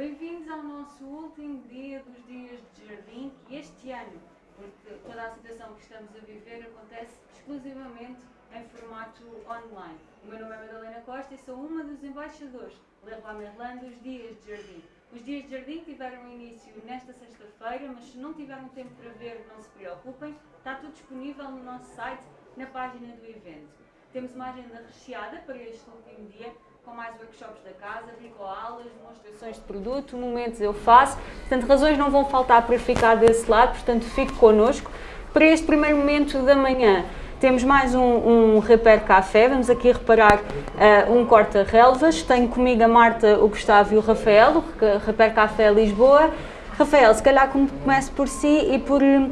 Bem-vindos ao nosso último dia dos dias de jardim, que este ano, porque toda a situação que estamos a viver acontece exclusivamente em formato online. O meu nome é Madalena Costa e sou uma dos embaixadores Leroy Merlin dos Dias de Jardim. Os Dias de Jardim tiveram início nesta sexta-feira, mas se não tiveram tempo para ver, não se preocupem, está tudo disponível no nosso site, na página do evento. Temos uma agenda recheada para este último dia, com mais workshops da casa, bricoaulas, demonstrações de produto, momentos eu faço. Portanto, razões não vão faltar para ficar desse lado, portanto, fique connosco. Para este primeiro momento da manhã, temos mais um, um Repair Café, vamos aqui reparar uh, um corta-relvas. Tenho comigo a Marta, o Gustavo e o Rafael, o Repair Café Lisboa. Rafael, se calhar comece por si e por hum,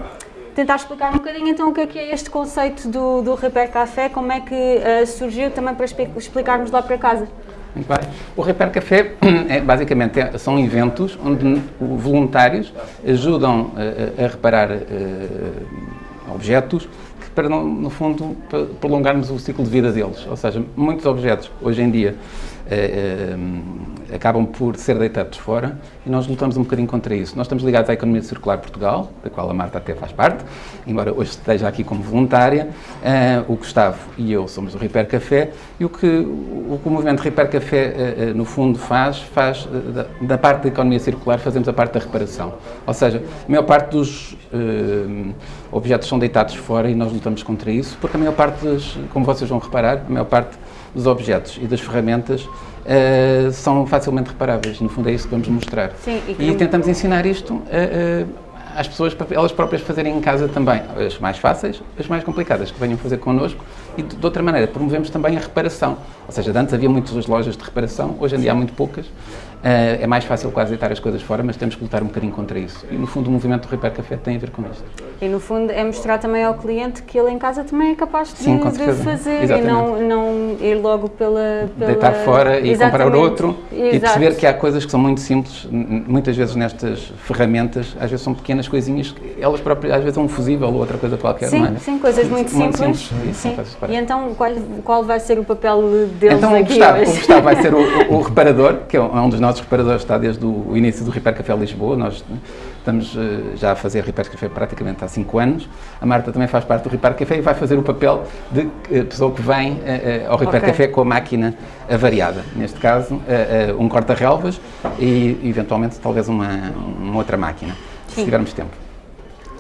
tentar explicar um bocadinho então o que é, que é este conceito do, do Repair Café, como é que uh, surgiu também para explicarmos lá para casa. Muito bem. O Repair Café é, basicamente é, são eventos onde voluntários ajudam uh, a reparar uh, objetos para, no fundo, prolongarmos o ciclo de vida deles. Ou seja, muitos objetos, hoje em dia, eh, eh, acabam por ser deitados fora e nós lutamos um bocadinho contra isso. Nós estamos ligados à Economia Circular Portugal, da qual a Marta até faz parte, embora hoje esteja aqui como voluntária. Eh, o Gustavo e eu somos do Repair Café e o que o, o movimento Repair Café, no fundo, faz, faz da, da, parte da economia circular, fazemos a parte da reparação. Ou seja, a maior parte dos objetos são deitados fora e nós lutamos contra isso, porque a maior parte, como vocês vão reparar, a maior parte dos objetos e das ferramentas uh, são facilmente reparáveis. No fundo é isso que vamos mostrar. Sim, e, e tentamos ensinar isto uh, uh, às pessoas para elas próprias fazerem em casa também. As mais fáceis, as mais complicadas, que venham fazer connosco. E de, de outra maneira, promovemos também a reparação. Ou seja, antes havia muitas lojas de reparação, hoje em dia há muito poucas. Uh, é mais fácil quase deitar as coisas fora, mas temos que lutar um bocadinho contra isso. E no fundo o movimento do Repair Café tem a ver com isto. E no fundo é mostrar também ao cliente que ele em casa também é capaz de, Sim, de fazer Exatamente. e não, não ir logo pela... pela... Deitar fora e Exatamente. comprar outro Exato. e perceber que há coisas que são muito simples, muitas vezes nestas ferramentas, às vezes são pequenas coisinhas, elas próprias, às vezes é um fusível ou outra coisa qualquer, sim, não é? Sim, coisas muito, muito simples. simples. Sim. E então qual, qual vai ser o papel deles então, aqui Gustavo, hoje? o Gustavo vai ser o, o, o reparador, que é um dos nossos reparadores, está desde o início do Repair Café Lisboa, nós estamos uh, já a fazer Repair Café praticamente há 5 anos. A Marta também faz parte do Repair Café e vai fazer o papel de uh, pessoa que vem ao Repair okay. Café com a máquina avariada. Neste caso, um corta-relvas e, eventualmente, talvez uma, uma outra máquina, Sim. se tivermos tempo.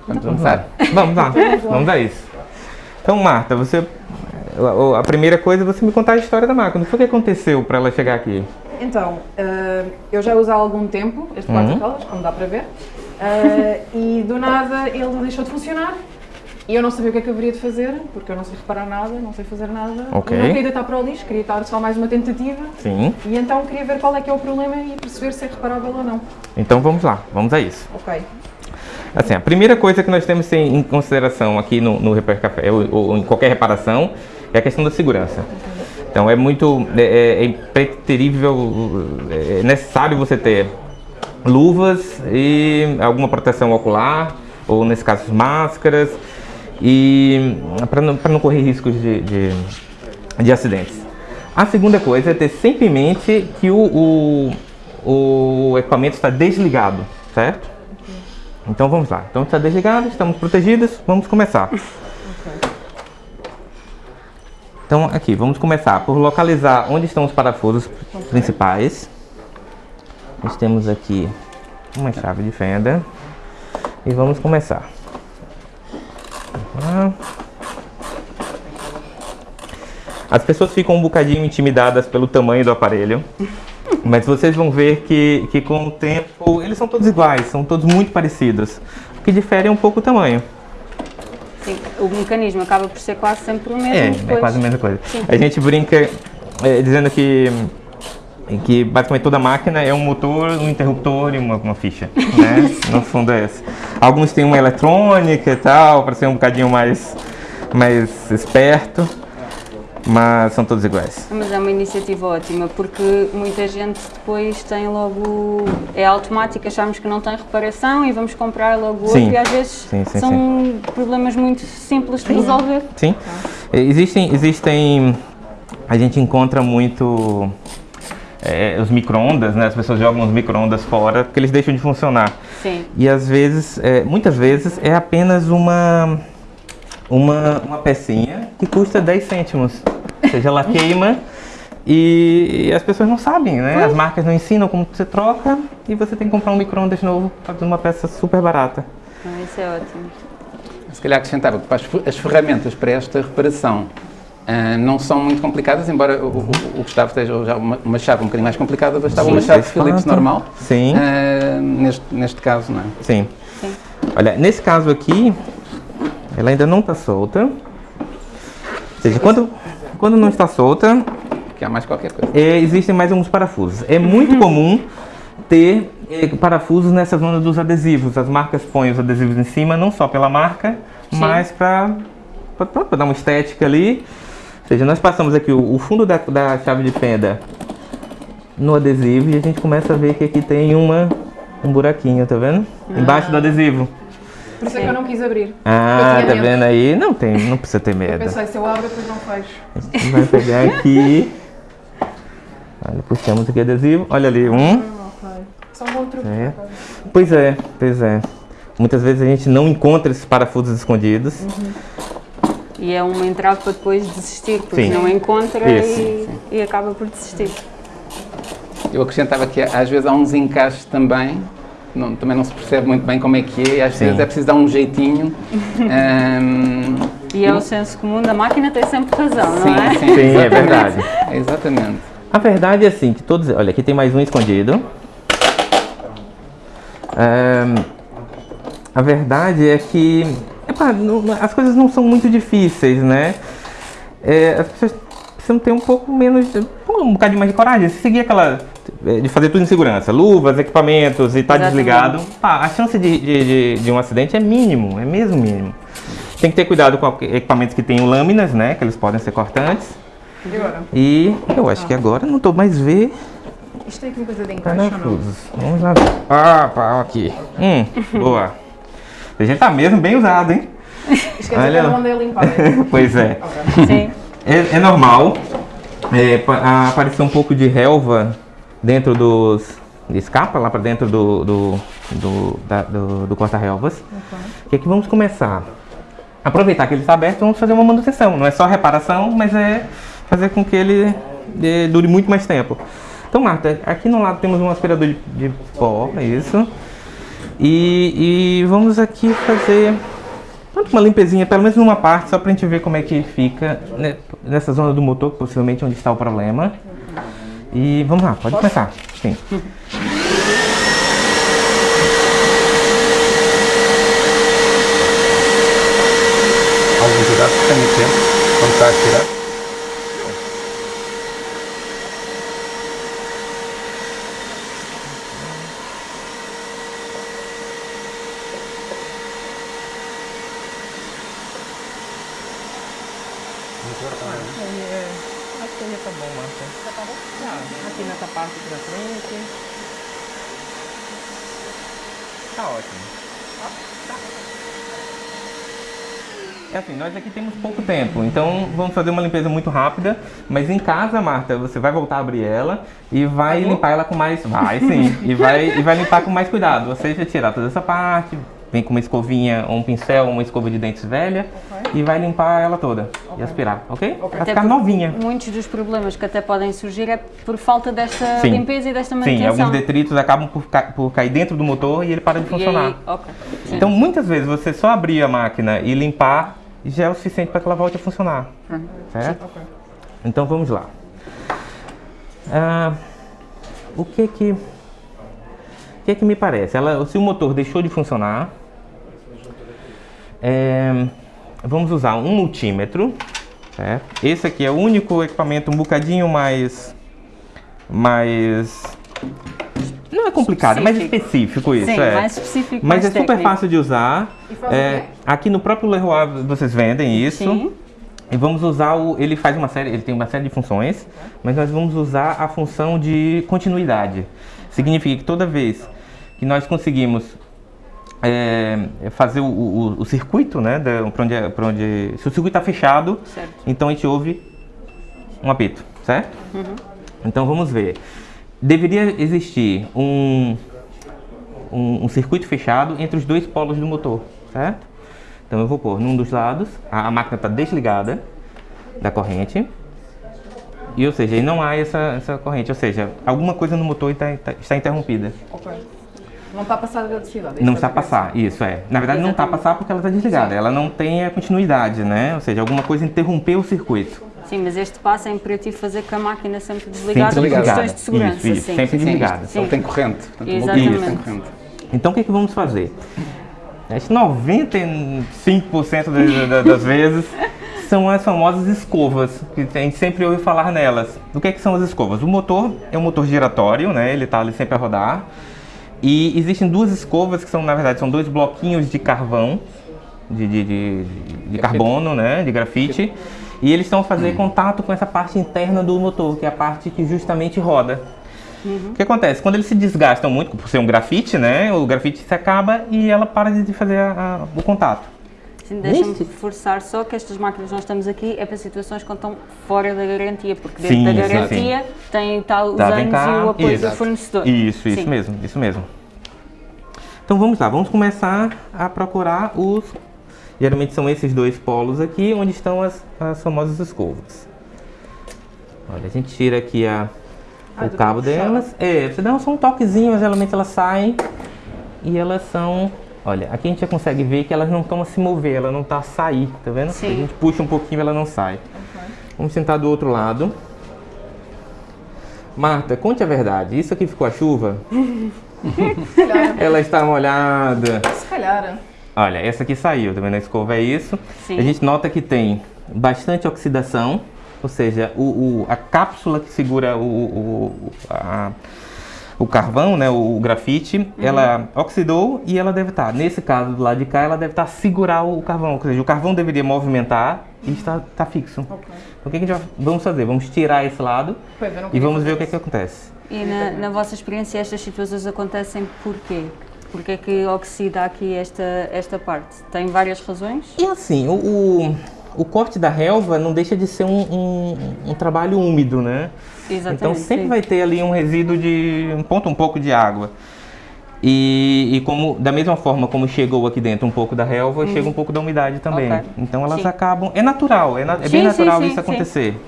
Vamos começar? Vamos lá, vamos a isso. Então, Marta, você a primeira coisa é você me contar a história da máquina. O que aconteceu para ela chegar aqui? Então, uh, eu já uso há algum tempo este porta-colas, uhum. como dá para ver, uh, e do nada ele deixou de funcionar e eu não sabia o que é que eu haveria de fazer, porque eu não sei reparar nada, não sei fazer nada. Okay. Não queria deitar para o lixo, queria estar só mais uma tentativa. Sim. E então queria ver qual é que é o problema e perceber se é reparável ou não. Então vamos lá, vamos a isso. Ok. Assim, a primeira coisa que nós temos em consideração aqui no, no Repair Café, ou, ou em qualquer reparação, é a questão da segurança. Então é muito, é, é, é impreterível, é necessário você ter luvas e alguma proteção ocular, ou nesse caso máscaras, e para não, não correr riscos de, de, de, acidentes. A segunda coisa é ter sempre em mente que o, o, o equipamento está desligado, certo? Então vamos lá. Então está desligado, estamos protegidos, vamos começar. Então aqui, vamos começar por localizar onde estão os parafusos principais. Nós temos aqui uma chave de fenda. E vamos começar. As pessoas ficam um bocadinho intimidadas pelo tamanho do aparelho. Mas vocês vão ver que, que com o tempo eles são todos iguais, são todos muito parecidos. O que difere é um pouco o tamanho. O mecanismo acaba por ser quase sempre o mesmo. É, depois. é quase a mesma coisa. Sim. A gente brinca é, dizendo que que basicamente toda máquina é um motor, um interruptor e uma, uma ficha, né? no fundo é esse. Alguns têm uma eletrônica e tal, para ser um bocadinho mais, mais esperto mas são todos iguais. Mas é uma iniciativa ótima, porque muita gente depois tem logo, é automático, achamos que não tem reparação e vamos comprar logo outro sim. e às vezes sim, sim, são problemas muito simples de resolver. Sim, existem, existem, a gente encontra muito é, os micro-ondas, né? As pessoas jogam os micro-ondas fora porque eles deixam de funcionar. Sim. E às vezes, é, muitas vezes, é apenas uma, uma, uma pecinha que custa 10 cêntimos. Ou seja, ela queima e, e as pessoas não sabem, né? As marcas não ensinam como você troca e você tem que comprar um micro-ondas novo para fazer uma peça super barata. Ah, isso é ótimo. Se calhar acrescentava que as fe- as ferramentas para esta reparação ah, não são muito complicadas, embora o, o- o Gustavo esteja já uma, uma chave um bocadinho mais complicada, bastava uma chave Phillips normal. Sim. Ah, neste, neste caso, não é? Sim. Sim. Olha, nesse caso aqui, ela ainda não está solta. Ou seja, quando, quando não está solta, Que há mais qualquer coisa. é, existem mais alguns parafusos. É muito comum ter é, parafusos nessa zona dos adesivos. As marcas põem os adesivos em cima, não só pela marca, Sim. mas para dar uma estética ali. Ou seja, nós passamos aqui o, o fundo da, da chave de fenda no adesivo e a gente começa a ver que aqui tem uma, um buraquinho, tá vendo? Embaixo do adesivo. Por isso é que eu não quis abrir. Ah, Eu tá medo. vendo aí? Não tem, não precisa ter Eu medo. pensei, se eu abro, depois não fecho. Vai pegar aqui. Olha, puxamos aqui adesivo. Olha ali, um. Só um truque. É. Pois é, pois é. Muitas vezes a gente não encontra esses parafusos escondidos. E é uma entrave para depois desistir, porque Sim. não encontra Isso. e, e acaba por desistir. Eu acrescentava que às vezes há uns encaixes também, não- também não se percebe muito bem como é que é, às Sim. vezes é preciso dar um jeitinho. Ahm, E é o senso comum da máquina tem sempre razão, sim, não é? sim, Sim, é verdade. Exatamente. A verdade é assim, que todos... Olha, aqui tem mais um escondido. Ahn, a verdade é que epá, não- as coisas não são muito difíceis, né? É, as pessoas precisam ter um pouco menos, um bocadinho mais de coragem. Se seguir aquela é, de fazer tudo em segurança, luvas, equipamentos e tá Exatamente. desligado, a chance de, de, de- um acidente é mínimo, é mesmo mínimo. Tem que ter cuidado com equipamentos que tenham lâminas, né? Que eles podem ser cortantes. E eu acho que agora não tô mais ver Isto tem uma coisa de encaixe ou não? parafusos. Vamos lá ver. Ah, pá, aqui. Hum, boa. A gente tá mesmo bem usado, hein? Dizer Olha que eu mandei limpar. Pois é. É, é normal é, aparecer um pouco de relva dentro dos. escapa lá pra dentro do, do, do, da- do, do corta-relvas. E aqui vamos começar. Aproveitar que ele está aberto, vamos fazer uma manutenção. Não é só reparação, mas é fazer com que ele eh, dure muito mais tempo. Então, Marta, aqui no lado temos um aspirador de, de pó, é isso. E, e vamos aqui fazer uma limpezinha, pelo menos numa parte, só pra gente ver como é que fica né, nessa zona do motor, possivelmente onde está o problema. E vamos lá, pode começar. Sim. Algum cuidado que tenha tempo, quando está a tirar. Acho que já tá bom, Marta. Já tá bom? Aqui nessa parte aqui na frente. Tá ótimo. É assim, nós aqui temos pouco tempo, então vamos fazer uma limpeza muito rápida. Mas em casa, Marta, você vai voltar a abrir ela e vai limpar ela com mais. Vai sim. e, vai, e vai limpar com mais cuidado. Ou seja, tirar toda essa parte, vem com uma escovinha, ou um pincel, uma escova de dentes velha e vai limpar ela toda e aspirar, ok? Vai Até ficar novinha. Muitos dos problemas que até podem surgir é por falta desta Sim. limpeza e desta Sim, manutenção. alguns detritos acabam por, ca- por cair dentro do motor e ele para de E funcionar. aí, ok. Sim. Então, muitas vezes, você só abrir a máquina e limpar já é o suficiente para que ela volte a funcionar. Certo? Então, vamos lá. Ah, o que que... O que que me parece? Ela, se o motor deixou de funcionar, é, vamos usar um multímetro. certo? Esse aqui é o único equipamento um bocadinho mais... mais não é complicado, é mais específico isso. Sim, é. mais específico, Mas mais é super técnico. fácil de usar. É, aqui no próprio Leroy vocês vendem isso. Sim. E vamos usar o. Ele faz uma série, ele tem uma série de funções, mas nós vamos usar a função de continuidade. Significa que toda vez que nós conseguimos é, fazer o, o- o circuito, né? Da, pra onde, é- pra onde, se o circuito está fechado, Certo. então a gente ouve um apito, certo? Então vamos ver. Deveria existir um, um, um circuito fechado entre os dois polos do motor, certo? Então eu vou pôr num dos lados, a, a máquina está desligada da corrente, e ou seja, não há essa, essa corrente, ou seja, alguma coisa no motor está, está, está interrompida. Não está a passar a eletricidade. é Não está passar, isso é. Na verdade não está a Exatamente. passar porque ela está desligada, Sim. ela não tem a continuidade, né? Ou seja, alguma coisa interrompeu o circuito. Sim, mas este passo é imperativo fazer com a máquina sempre desligada por desligada. questões de segurança. Isso, isso, sim. sempre sim. desligada. Sim. Ele tem corrente. Portanto, Exatamente. tem corrente. Então o que, que vamos fazer? Acho que 95% das, das- das vezes são as famosas escovas, que a gente sempre ouve falar nelas. O que, que são as escovas? O motor é um motor giratório, né? ele está ali sempre a rodar. E existem duas escovas que são, na verdade, são dois bloquinhos de carvão, de, de, de, de carbono, né? de grafite. E eles estão a fazer contato com essa parte interna do motor, que é a parte que justamente roda. O que acontece? Quando eles se desgastam muito, por ser um grafite, né? O grafite se acaba e ela para de fazer a- a- o contato. Sim, Deixa-me reforçar só que estas máquinas que nós estamos aqui é para situações quando estão fora da garantia, porque Sim, dentro da sim, garantia tem tal os Tá, anos cá. e o apoio Exato. do fornecedor. Isso, isso Sim. mesmo, isso mesmo. Então vamos lá, vamos começar a procurar os. Geralmente são esses dois polos aqui, onde estão as, as famosas escovas. Olha, a gente tira aqui a, Ah, o cabo delas. É, você dá só um toquezinho, mas geralmente elas saem e elas são. Olha, aqui a gente já consegue ver que elas não estão a se mover, ela não está a sair, tá vendo? Sim. A gente puxa um pouquinho ela não sai. Vamos sentar do outro lado. Marta, conte a verdade. Isso aqui ficou a chuva? Calhar. Ela está molhada. Se calhar. Olha, essa aqui saiu, tá vendo? A escova é isso. Sim. A gente nota que tem bastante oxidação, ou seja, o, o- a cápsula que segura o, o, a- o carvão, né, o, grafite, ela oxidou e ela deve estar, nesse caso do lado de cá, ela deve estar a segurar o carvão, ou seja, o carvão deveria movimentar e está, está fixo. Ok. Então o que, que a gente vamos fazer? Vamos tirar esse lado e vamos ver o que, é que acontece. E na, na vossa experiência estas situações acontecem porquê? Porquê é que oxida aqui esta, esta parte? Tem várias razões? E assim, o, o, o corte da relva não deixa de ser um, um, um trabalho úmido, né? Exatamente. Então sempre sim. vai ter ali um resíduo de um ponto, um pouco de água. E, e como da mesma forma como chegou aqui dentro um pouco da relva, chega um pouco da umidade também. Ok. Então elas Sim. acabam. É natural, é, na- é Sim, bem natural isso sim. acontecer.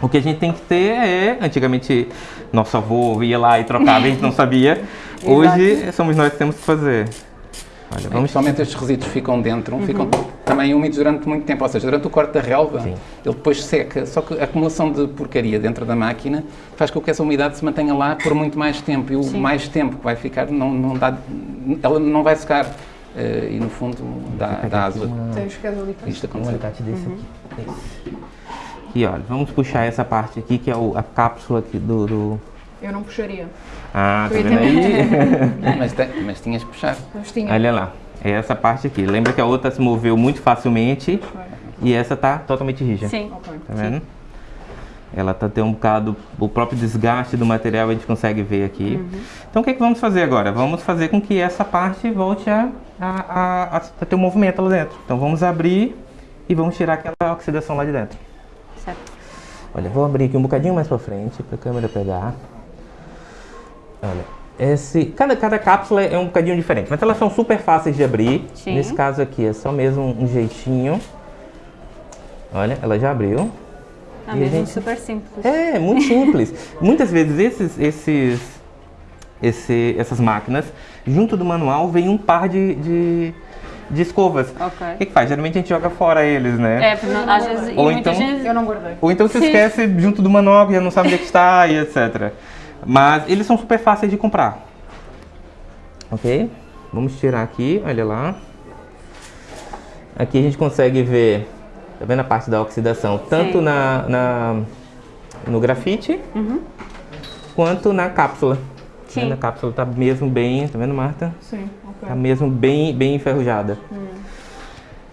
O que a gente tem que ter é, antigamente nosso avô ia lá e trocava, a gente não sabia. Hoje somos nós que temos que fazer. Olha, Vamos, vamos Principalmente estes resíduos ficam dentro, ficam também úmidos durante muito tempo. Ou seja, durante o corte da relva, Sim. ele depois seca. Só que a acumulação de porcaria dentro da máquina faz com que essa umidade se mantenha lá por muito mais tempo. E o Sim. mais tempo que vai ficar, não, não dá, ela não vai secar. Eh, e no fundo dá, dá asa. Cá. Isto um acontecer. alicate desse aqui. Esse. Aqui, olha, vamos puxar essa parte aqui que é o- a cápsula aqui do. do- Eu não puxaria. Ah, tá vendo aí? Mas, tem- mas tinhas que puxar. Mas tinha. Olha lá, é essa parte aqui. Lembra que a outra se moveu muito facilmente e essa tá totalmente rígida. Sim. Ok. Tá vendo? Ela tá tem um bocado, o próprio desgaste do material a gente consegue ver aqui. Então o que, é que vamos fazer agora? Vamos fazer com que essa parte volte a, a, a- a ter um movimento lá dentro. Então vamos abrir e vamos tirar aquela oxidação lá de dentro. Olha, vou abrir aqui um bocadinho mais pra frente para a câmera pegar. Olha, esse, cada, cada cápsula é um bocadinho diferente, mas elas são super fáceis de abrir. Sim. Nesse caso aqui é só mesmo um jeitinho. Olha, ela já abriu. Ah, E a mesmo gente- super simples. É, muito simples. Muitas vezes esses, esses, esse, essas máquinas, junto do manual, vem um par de, de, de escovas. Ok. O que, que faz? Geralmente a gente joga fora eles, né? É, porque não- às vezes, Ou então-. Eu não guardei. Ou então se Sim. esquece junto do manual, que já não sabe onde é que está e etc. Mas eles são super fáceis de comprar. Ok? Vamos tirar aqui, olha lá. Aqui a gente consegue ver, tá vendo a parte da oxidação? Tanto na, na- no grafite, quanto na cápsula. Tá Sim. vendo? A cápsula tá mesmo bem, tá vendo Marta? Sim, ok. Tá mesmo bem, bem enferrujada.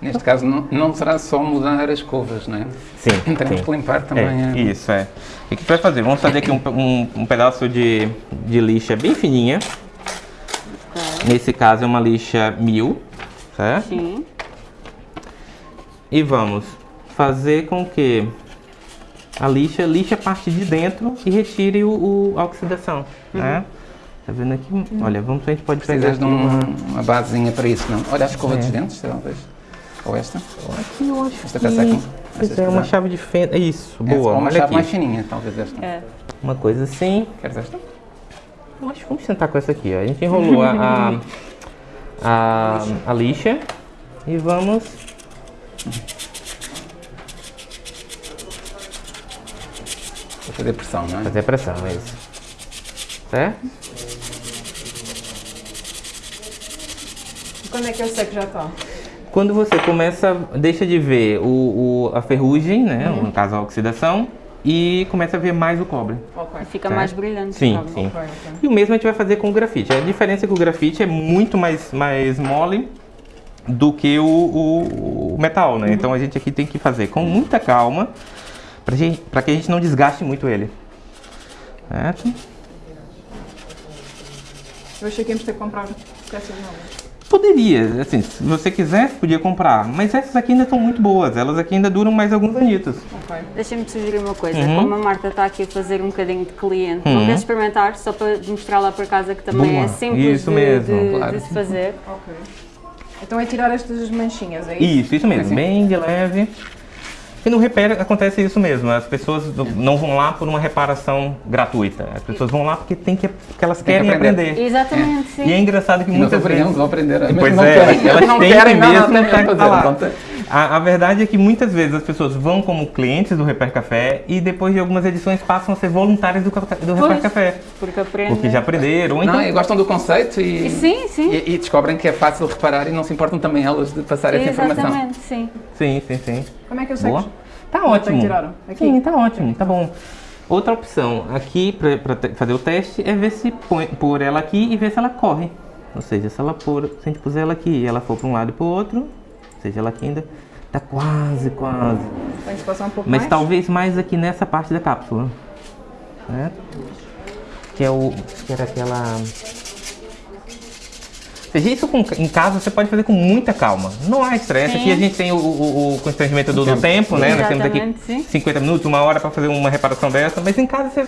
Neste caso, não, não será só mudar as escovas, não é? Sim, Teremos sim. que limpar também. É, a- isso, é. O que vai fazer? Vamos fazer aqui um, um- um pedaço de, de lixa bem fininha. Nesse caso é uma lixa mil, certo? Sim. E vamos fazer com que a lixa, lixa a parte de dentro e retire o, o- a oxidação, né? Tá vendo aqui? Olha, vamos, a gente pode pegar Precisas aqui de um- uma... uma basezinha para isso, não? Olha a escova É. dos dentes, talvez. Ou esta. Aqui eu acho Esta que... peça aqui. Pois é, que uma chave de fenda. Isso, É, boa. ou uma Olha chave aqui. mais fininha, talvez esta. É. Uma coisa assim. Queres esta? Eu acho que vamos tentar com essa aqui, ó. A gente enrolou a, a, a, a lixa e vamos... Vou fazer pressão, não é? Fazer pressão, é isso. Certo? Quando é que eu sei que já está? Quando você começa, deixa de ver o, o- a ferrugem, né? Uhum. No caso a oxidação, e começa a ver mais o cobre. Ok. E fica Tá. mais brilhante. Sim, sabe? sim. Ok, ok. E o mesmo a gente vai fazer com o grafite. A diferença é que o grafite é muito mais, mais mole do que o, o- o metal, né? Então a gente aqui tem que fazer com muita calma para gente, pra que a gente não desgaste muito ele. Certo? Eu achei que íamos ter que comprar peças novas. Poderia, assim, se você quisesse, podia comprar. Mas essas aqui ainda estão muito boas. Elas aqui ainda duram mais alguns anitos. Ok. Deixa-me sugerir uma coisa. Uhum. Como a Marta está aqui a fazer um bocadinho de cliente, não Uhum. queres experimentar só para mostrar lá para casa que também Boa. é simples Isso de, mesmo, de- claro. de se fazer? Ok. Então é tirar estas manchinhas, é isso? Isso, isso mesmo, bem de leve. E no repair acontece isso mesmo. As pessoas não- não vão lá por uma reparação gratuita. As pessoas vão lá porque, tem que, porque elas que querem aprender. aprender. Exatamente, sim. E é engraçado que E muitas aprendemos, vezes... vão aprender. mas Pois não é, querem. elas não têm querem mesmo tem- A, a verdade é que muitas vezes as pessoas vão como clientes do Repair Café e depois de algumas edições passam a ser voluntários do, do Repair. Café. Porque aprende. Porque já aprenderam. ou Então, Não, e gostam do conceito e, E sim, sim. e, e descobrem que é fácil reparar e não se importam também elas de passar essa informação. Exatamente, sim. Sim, sim, sim. Como é que eu sei Boa. que Tá ótimo. que tirar? Aqui? Sim, tá ótimo, tá bom. Outra opção aqui para fazer o teste é ver se põe, pôr ela aqui e ver se ela corre. Ou seja, se ela pôr, se a gente puser ela aqui e ela for para um lado e para o outro, ou seja, ela aqui ainda tá quase, quase. se passar um pouco Mas mais? talvez mais aqui nessa parte da cápsula. Certo? Que é o. Que era aquela. Ou seja, isso com- em casa você pode fazer com muita calma. Não há estresse. Sim. Aqui a gente tem o, o, o constrangimento do, do tempo, né? Nós temos aqui Exatamente, sim. 50 minutos, uma hora para fazer uma reparação dessa. Mas em casa você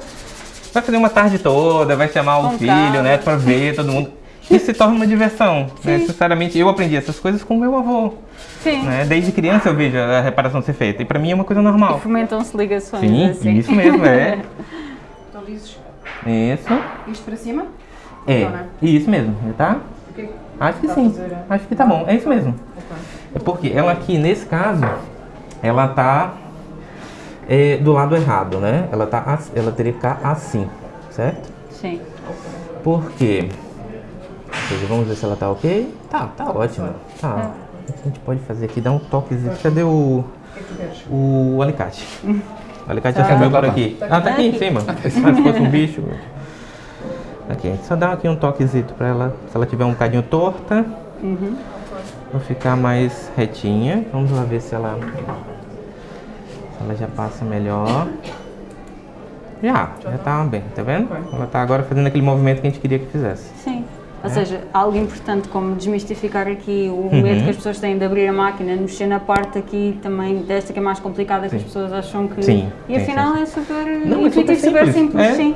vai fazer uma tarde toda, vai chamar o Com filho, calma. né? Para ver todo mundo. Isso se torna uma diversão. Né? Necessariamente eu aprendi essas coisas com meu avô. Sim. Né? Desde criança eu vejo a reparação ser feita. E para mim é uma coisa normal. E fomentam-se ligações Sim, assim. isso mesmo, é. Então dizes Isso. isto para cima? É, Não, né? isso mesmo, tá? Ok. Acho que Dá sim. pra fazer, é? Acho que tá bom, é isso mesmo. Ok. É porque ela aqui, nesse caso, ela tá é, do lado errado, né? Ela, tá, ela teria que ficar assim, certo? Sim. Por quê? Ou seja, vamos ver se ela tá ok. Tá, tá ótimo. Tá. O que a gente pode fazer aqui? Dar um toquezinho. Cadê o, O alicate? O alicate já Tá. por Tá aqui. Tá Ah, tá aqui em aqui. cima. Ah, se fosse um bicho. Aqui, a gente só dá aqui um toquezito pra ela. Se ela tiver um bocadinho torta, Uhum. Vou ficar mais retinha. Vamos lá ver se ela, se ela já passa melhor. Já, já tá bem, tá vendo? Ela tá agora fazendo aquele movimento que a gente queria que fizesse. Sim. É. Ou seja, algo importante como desmistificar aqui o Uhum. medo que as pessoas têm de abrir a máquina, mexer na parte aqui também desta que é mais complicada que as pessoas acham que. Sim, E sim, afinal sim. é super Não, é super simples, simples, é. sim.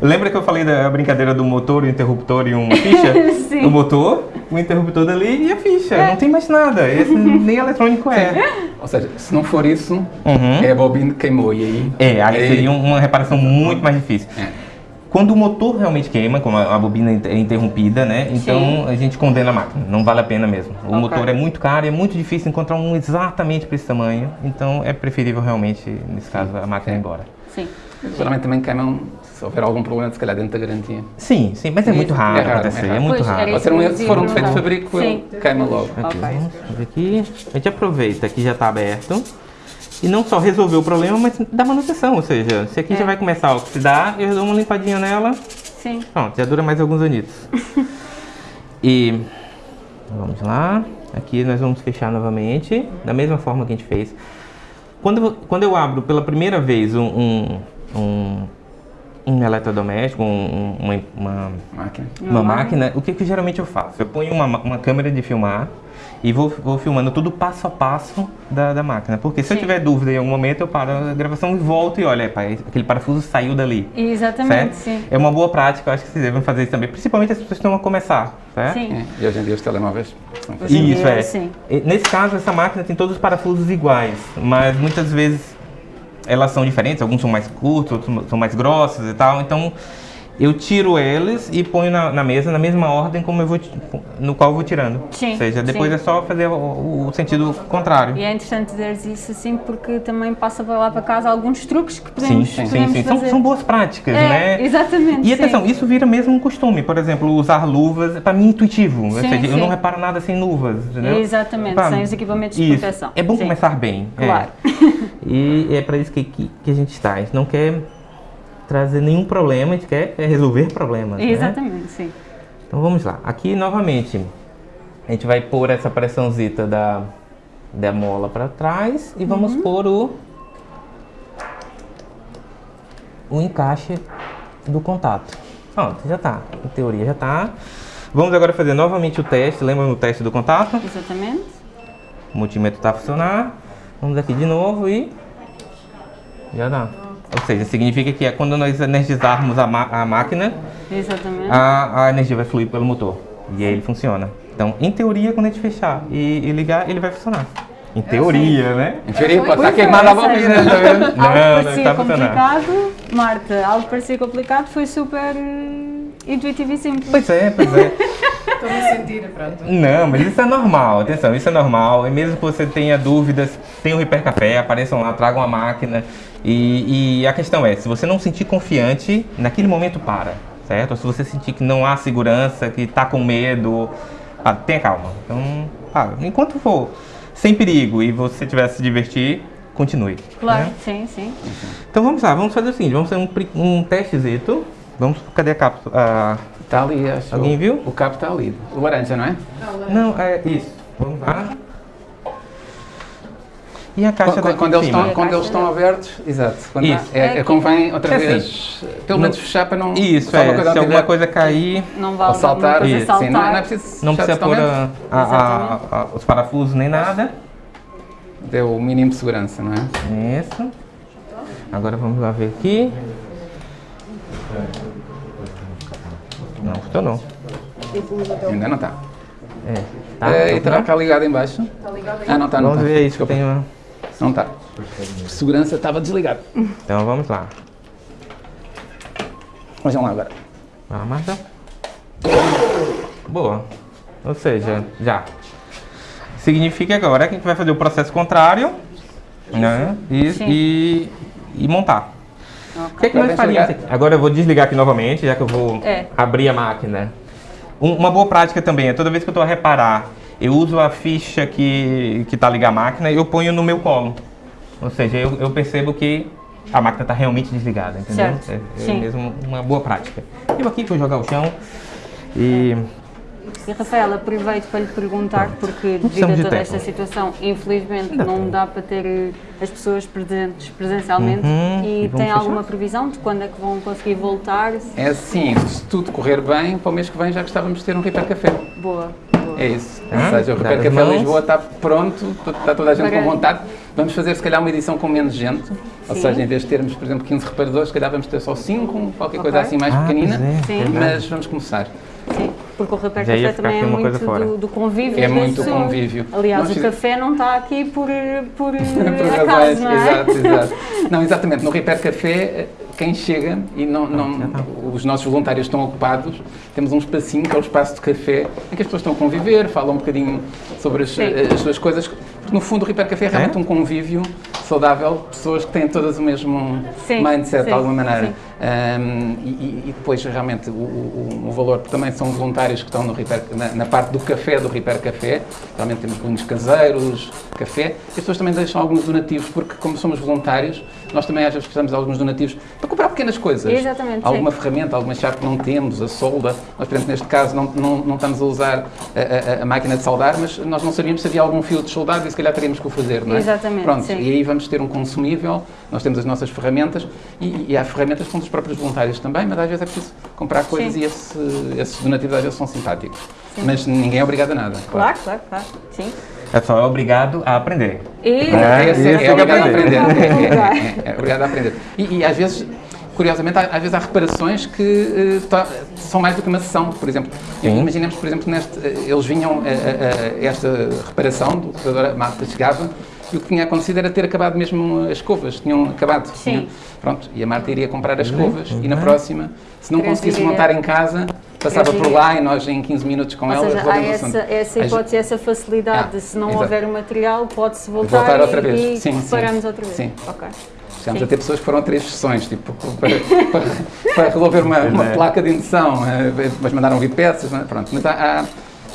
Lembra que eu falei da brincadeira do motor, o interruptor e uma ficha? Sim. O motor, o interruptor dali e a ficha. Não tem mais nada. Esse nem eletrônico é. Ou seja, se não for isso, Uhum. é a bobina que queimou e aí. É, aí seria uma reparação muito mais difícil. É. Quando o motor realmente queima, como a a bobina é interrompida, né? Então Sim. a gente condena a máquina, não vale a pena mesmo. O Ok. motor é muito caro e é muito difícil encontrar um exatamente para esse tamanho, então é preferível realmente, nesse caso, a máquina ir embora. Sim. Geralmente também queimam se houver algum problema, se calhar dentro da garantia. Sim, sim, mas é muito raro É raro, acontecer, é é, raro. muito Pois, raro. um, isso que se for um defeito de perguntar. fabrico, Sim. queima logo. Aqui, Ok. vamos ver aqui. A gente aproveita que já está aberto e não só resolver o problema, mas dá manutenção. Ou seja, se aqui É. já vai começar a oxidar, eu dou uma limpadinha nela, Sim. Pronto, já dura mais alguns anitos. e vamos lá. Aqui nós vamos fechar novamente, da mesma forma que a gente fez. Quando, quando eu abro pela primeira vez um, um, um, um eletrodoméstico, um- um- uma, uma, Máquina. uma máquina, o que, que geralmente eu faço? Eu ponho uma, ma- uma câmera de filmar e vou, vou filmando tudo passo a passo da, da máquina. Porque se eu Sim. tiver dúvida em algum momento, eu paro a gravação e volto e olho, "Epa, aquele parafuso saiu dali. Exatamente, certo? sim. É uma boa prática, eu acho que vocês devem fazer isso também, principalmente as pessoas que estão a começar, certo? Sim. É, E hoje em dia os telemóveis Hoje Isso, dia, é. sim. Nesse caso, essa máquina tem todos os parafusos iguais, mas muitas vezes elas são diferentes, alguns são mais curtos, outros são mais grossos e tal, então eu tiro eles e ponho na, na mesa na mesma ordem como eu vou, no qual eu vou tirando. Sim, Ou seja, depois sim. é só fazer o, o sentido contrário. E é interessante dizeres isso assim porque também passa para lá para casa alguns truques que Sim, podemos, sim, sim. podemos sim. São, fazer. são boas práticas, é, né? Exatamente. E atenção, sim. isso vira mesmo um costume. Por exemplo, usar luvas, para mim, é intuitivo. Ou Sim, seja, eu sim. não reparo nada sem luvas, entendeu? Exatamente, Pá, sem os equipamentos de isso. proteção. É bom Sim. começar bem. é. Claro. E é para isso que, que, que a gente está. A gente não quer trazer nenhum problema, a gente quer é resolver problemas. né? Exatamente, sim. Então vamos lá. Aqui novamente, a gente vai pôr essa pressãozita da, da mola para trás e vamos Uhum. pôr o, o encaixe do contato. Pronto, já tá. Em teoria já tá. Vamos agora fazer novamente o teste. Lembra no teste do contato? Exatamente. O multímetro está a funcionar. Vamos aqui de novo e já dá. Ou seja, significa que é quando nós energizarmos a, ma- a máquina, Exatamente. a, a energia vai fluir pelo motor. E aí ele funciona. Então, em teoria, quando a gente fechar e, e ligar, ele vai funcionar. Em teoria, né? Em teoria pode estar é, queimada a bobina, está vendo? Algo Não, parecia funcionar. complicado, Marta, algo que parecia complicado foi super eh, intuitivo e simples. Pois é, pois é. Estou-me a sentir, pronto. Não, mas isso é normal, atenção, isso é normal. E mesmo que você tenha dúvidas, tem o Repair Café, apareçam lá, tragam a máquina. E, e a questão é, se você não sentir confiante, naquele momento para, certo? Ou se você sentir que não há segurança, que está com medo, ah, tenha calma. Então, ah, enquanto for sem perigo e você tiver a se divertir, continue. Claro, né? sim, sim. Então vamos lá, vamos fazer o seguinte, vamos fazer um, um testezito. Vamos, cadê a cápsula? Ah, Está ali, acho. Alguém viu? O cabo está ali. O laranja, não é? não, é isso. Vamos lá. E a caixa Quando, quando de eles estão, quando eles estão abertos, exato. Quando Isso. há- é, é, convém outra É vez, pelo menos fechar para não. Isso, se alguma é. coisa Se não alguma coisa cair, Não Ou vale alguma saltar, coisa Isso, saltar. sim, não, é- não é preciso não precisa pôr a- a- a- a- os parafusos nem nada. Deu o mínimo de segurança, não é? Isso. Agora vamos lá ver aqui. Não funcionou. Ainda não está. É. Tá, tá e terá cá ligado em baixo? Está ligado aí? Ah, não está, não Vamos está. ver aí se tem uma... Não está. Segurança estava desligado. Então vamos lá. Vejam lá agora. Vai lá, Marta. Boa. Ou seja, já. Significa agora que a gente vai fazer o processo contrário, né? E, e, e montar. O que, é que nós faríamos aqui? Agora eu vou desligar aqui novamente, já que eu vou É. abrir a máquina. Um- uma boa prática também é toda vez que eu estou a reparar, eu uso a ficha que está ligada à máquina e eu ponho no meu colo. Ou seja, eu, eu percebo que a máquina está realmente desligada, entendeu? Certo. É, é Sim. mesmo uma boa prática. Eu aqui vou jogar o chão e E Rafael, aproveito para lhe perguntar, porque devido a toda esta situação, infelizmente Ainda não tem. dá para ter eh, as pessoas presentes presencialmente. Uhum, E e tem fechar? alguma previsão de quando é que vão conseguir voltar? É assim, se tudo correr bem, para o mês que vem já gostávamos de ter um Repair Café. Boa. É isso. Tá. Ou seja, o Café mãos. Lisboa está pronto, to- está toda a gente Para- com vontade. Vamos fazer se calhar uma edição com menos gente. Ou Sim. seja, em vez de termos, por exemplo, 15 reparadores, se calhar vamos ter só 5, qualquer coisa Ok. assim mais Ah, pequenina. é, Sim. verdade. Mas vamos começar. Porque o ia Café também é muito do, do convívio É muito pessoas. convívio. Aliás, Nós o café não está aqui por, por, Por acaso, razões, não é? exato, exato. Não, exatamente. No Repair Café, quem chega e não, não, os nossos voluntários estão ocupados, temos um espacinho que é o espaço de café, em que as pessoas estão a conviver, falam um bocadinho sobre as, Sim. as suas coisas. Porque, no fundo, o Repair Café é realmente É? um convívio saudável, pessoas que têm todas o mesmo Sim, mindset, sim, de alguma maneira. Um, e, e- e depois, realmente, o, o, o valor também são voluntários que estão no Repair, na, na parte do café, do Repair Café. Realmente temos bolinhos caseiros, café. As pessoas também deixam alguns donativos, porque como somos voluntários, nós também às vezes precisamos de alguns donativos para comprar pequenas coisas. Exatamente, Alguma sim. ferramenta, alguma chave que não temos, a solda. Nós, por exemplo, neste caso não, não, não estamos a usar a, a- a máquina de soldar, mas nós não sabíamos se havia algum fio de soldado e se calhar teríamos que o fazer, não é? Exatamente, Pronto, sim. e aí vamos ter um consumível, nós temos as nossas ferramentas e, e há ferramentas que são os próprios voluntários também, mas às vezes é preciso comprar coisas Sim. e esse, esses donativos às vezes são simpáticos. Mas ninguém é obrigado a nada. Claro, claro, claro. Sim. É só é obrigado a aprender. E... É, Esse isso é, que é eu obrigado a aprender. É, é, é, é obrigado a aprender. E, e às vezes, curiosamente, há- às vezes há reparações que tá- são mais do que uma sessão, por exemplo. Sim. Imaginemos, por exemplo, neste, eh, eles vinham a, a- a esta reparação, do operador, a Marta chegava, e o que tinha acontecido era ter acabado mesmo as escovas, tinham acabado. Sim. Tinham- pronto, e a Marta iria comprar as escovas e na próxima, se não conseguisse montar em casa, passava por lá e nós em 15 minutos com Ou ela seja, há essa, essa hipótese, essa facilidade Ah, se não exato. houver o material, pode-se voltar, Voltar outra e, vez. e Sim, sim. reparamos outra vez. Sim. Ok. Chegámos Sim. a ter pessoas que foram a três sessões, tipo, para, para, para resolver uma, uma é. placa de indução, eh, mas mandaram vir peças, mas pronto. Mas, há, há-